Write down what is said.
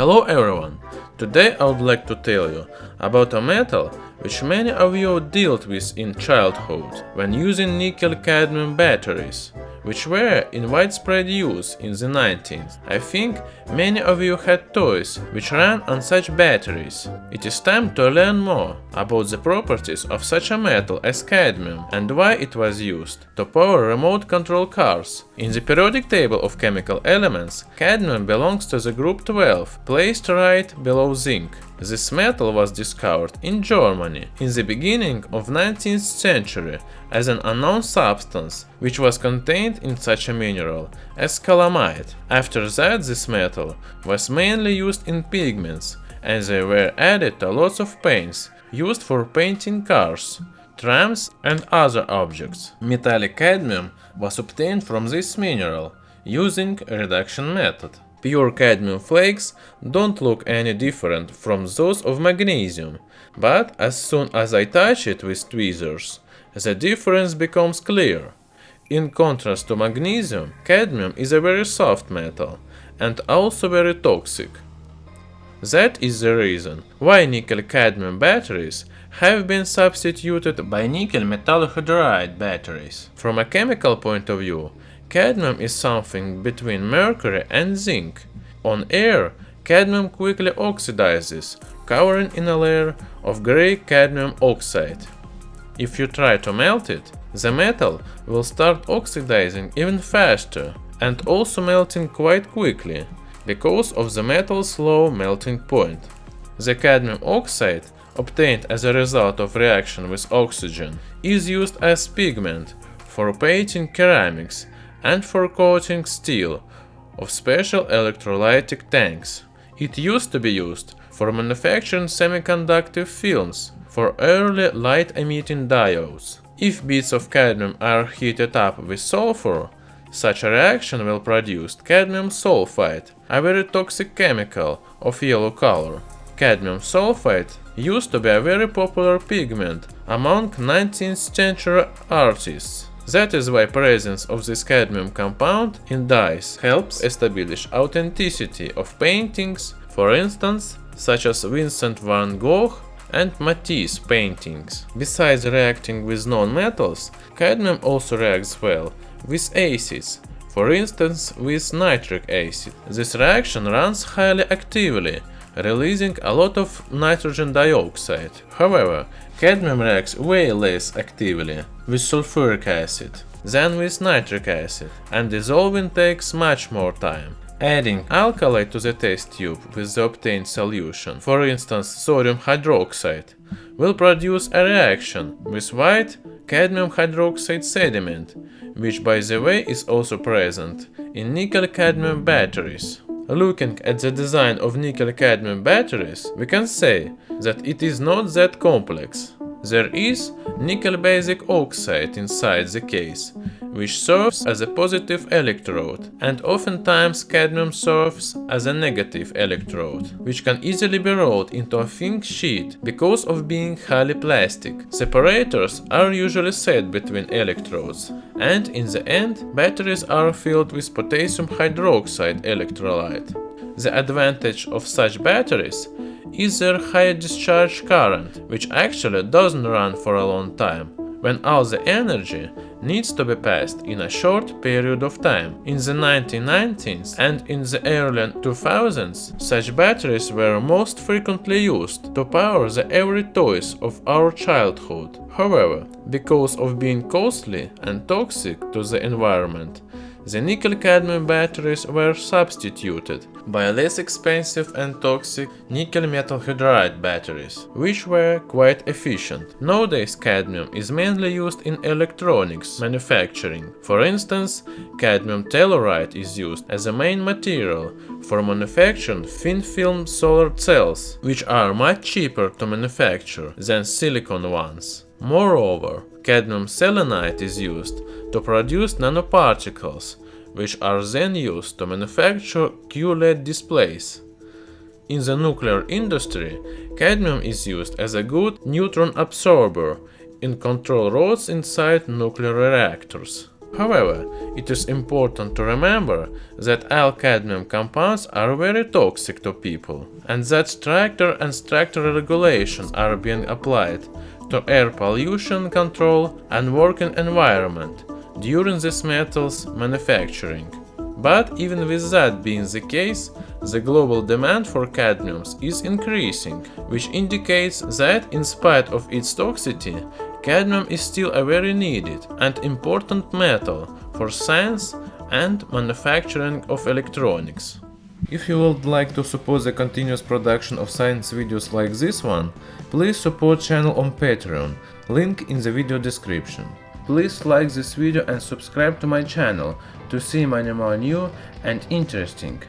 Hello everyone! Today I would like to tell you about a metal which many of you dealt with in childhood when using nickel-cadmium batteries which were in widespread use in the 19th. I think many of you had toys which ran on such batteries. It is time to learn more about the properties of such a metal as cadmium and why it was used to power remote control cars. In the periodic table of chemical elements, cadmium belongs to the group 12, placed right below zinc. This metal was discovered in Germany in the beginning of 19th century as an unknown substance which was contained in such a mineral as calamine. After that this metal was mainly used in pigments and they were added to lots of paints used for painting cars, trams and other objects. Metallic cadmium was obtained from this mineral using a reduction method. Pure cadmium flakes don't look any different from those of magnesium, but as soon as I touch it with tweezers, the difference becomes clear. In contrast to magnesium, cadmium is a very soft metal and also very toxic. That is the reason why nickel-cadmium batteries have been substituted by nickel metal hydride batteries. From a chemical point of view, Cadmium is something between mercury and zinc. On air, cadmium quickly oxidizes, covering in a layer of gray cadmium oxide. If you try to melt it, the metal will start oxidizing even faster and also melting quite quickly, because of the metal's low melting point. The cadmium oxide, obtained as a result of reaction with oxygen, is used as pigment for painting ceramics and for coating steel of special electrolytic tanks. It used to be used for manufacturing semiconductor films for early light-emitting diodes. If bits of cadmium are heated up with sulfur, such a reaction will produce cadmium sulfide, a very toxic chemical of yellow color. Cadmium sulfide used to be a very popular pigment among 19th century artists. That is why presence of this cadmium compound in dyes helps establish authenticity of paintings, for instance, such as Vincent van Gogh and Matisse paintings. Besides reacting with non-metals, cadmium also reacts well with acids, for instance with nitric acid. This reaction runs highly actively, releasing a lot of nitrogen dioxide. However, cadmium reacts way less actively with sulfuric acid than with nitric acid, and dissolving takes much more time. Adding alkali to the test tube with the obtained solution, for instance sodium hydroxide, will produce a reaction with white cadmium hydroxide sediment, which by the way is also present in nickel-cadmium batteries. Looking at the design of nickel-cadmium batteries, we can say that it is not that complex. There is nickel basic oxide inside the case, which serves as a positive electrode, and oftentimes cadmium serves as a negative electrode, which can easily be rolled into a thin sheet because of being highly plastic. Separators are usually set between electrodes, and in the end, batteries are filled with potassium hydroxide electrolyte. The advantage of such batteries is their high discharge current, which actually doesn't run for a long time when all the energy needs to be passed in a short period of time. In the 1990s and in the early 2000s, such batteries were most frequently used to power the every toys of our childhood. However, because of being costly and toxic to the environment, the nickel-cadmium batteries were substituted by less expensive and toxic nickel metal hydride batteries, which were quite efficient. Nowadays cadmium is mainly used in electronics manufacturing. For instance, cadmium telluride is used as a main material for manufacturing thin film solar cells, which are much cheaper to manufacture than silicon ones. Moreover, cadmium selenide is used to produce nanoparticles, which are then used to manufacture QLED displays. In the nuclear industry, cadmium is used as a good neutron absorber in control rods inside nuclear reactors. However, it is important to remember that all cadmium compounds are very toxic to people and that stricter and stricter regulations are being applied to air pollution control and working environment during this metal's manufacturing. But even with that being the case, the global demand for cadmiums is increasing, which indicates that in spite of its toxicity, cadmium is still a very needed and important metal for science and manufacturing of electronics. If you would like to support the continuous production of science videos like this one, please support channel on Patreon, link in the video description. Please like this video and subscribe to my channel to see many more new and interesting